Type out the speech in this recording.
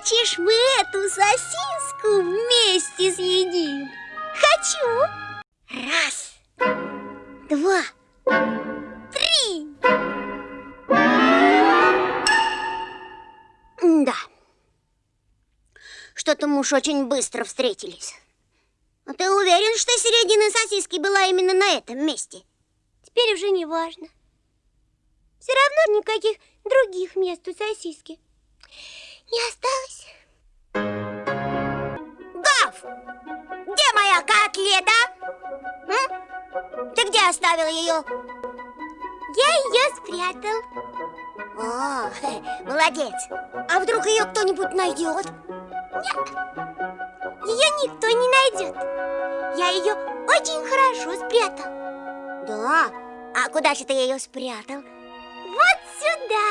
Хочешь, мы эту сосиску вместе съедим? Хочу. Раз, два, три. Да. Что-то мы уж очень быстро встретились. А ты уверен, что середина сосиски была именно на этом месте? Теперь уже не важно. Все равно никаких других мест у сосиски не осталось. Гав! Где моя котлета? М? Ты где оставил ее? Я ее спрятал. О, молодец. А вдруг ее кто-нибудь найдет? Нет, ее никто не найдет. Я ее очень хорошо спрятал. Да? А куда же ты ее спрятал? Вот сюда.